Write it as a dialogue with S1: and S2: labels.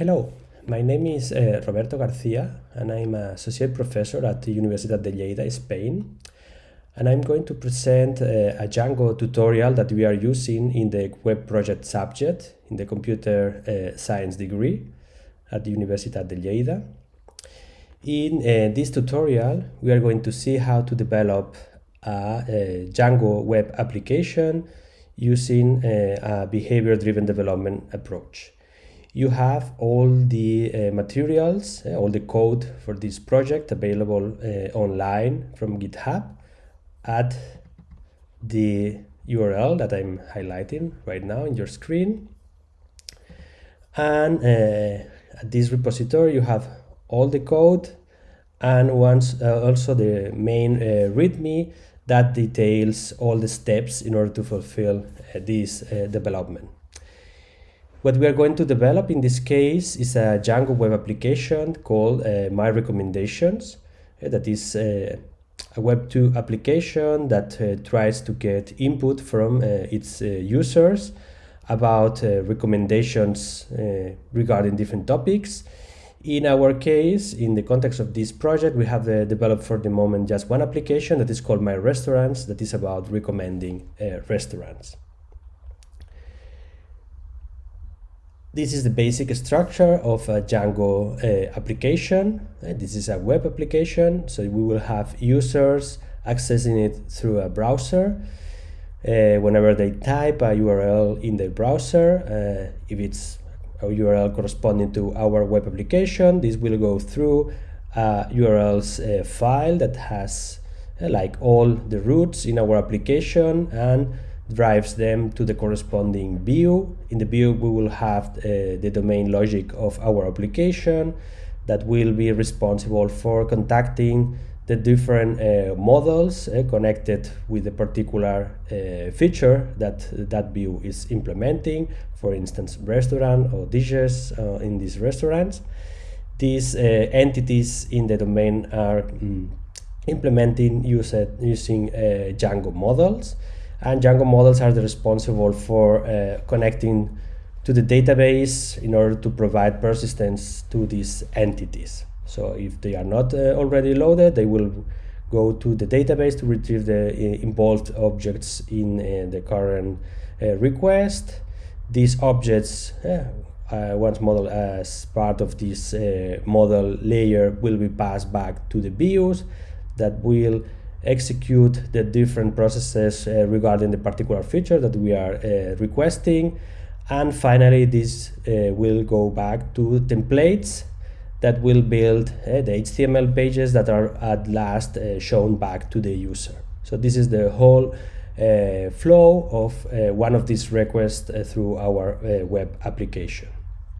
S1: Hello, my name is uh, Roberto Garcia and I'm an associate professor at the Universidad de Lleida, Spain. And I'm going to present uh, a Django tutorial that we are using in the web project subject in the computer uh, science degree at the Universidad de Lleida. In this tutorial, we are going to see how to develop a, a Django web application using a behavior-driven development approach you have all the uh, materials, uh, all the code for this project available uh, online from GitHub at the URL that I'm highlighting right now in your screen. And uh, at this repository you have all the code and once uh, also the main uh, README that details all the steps in order to fulfill this development. What we are going to develop in this case is a Django web application called uh, My Recommendations. Uh, that is uh, a Web2 application that uh, tries to get input from uh, its uh, users about recommendations regarding different topics. In our case, in the context of this project, we have developed for the moment just one application that is called My Restaurants that is about recommending restaurants. This is the basic structure of a Django uh, application. Uh, this is a web application, so we will have users accessing it through a browser. Uh, whenever they type a URL in the browser, uh, if it's a URL corresponding to our web application, this will go through a URLs uh, file that has uh, like all the routes in our application and drives them to the corresponding view. In the view, we will have uh, the domain logic of our application that will be responsible for contacting the different uh, models uh, connected with a particular uh, feature that that view is implementing, for instance, restaurant or dishes uh, in these restaurants. These uh, entities in the domain are mm, implementing using Django models and Django models are the responsible for uh, connecting to the database in order to provide persistence to these entities. So if they are not uh, already loaded, they will go to the database to retrieve the uh, involved objects in uh, the current uh, request. These objects, uh, once model as part of this model layer, will be passed back to the views that will execute the different processes uh, regarding the particular feature that we are uh, requesting. And finally, this uh, will go back to templates that will build uh, the HTML pages that are at last uh, shown back to the user. So this is the whole uh, flow of one of these requests through our web application.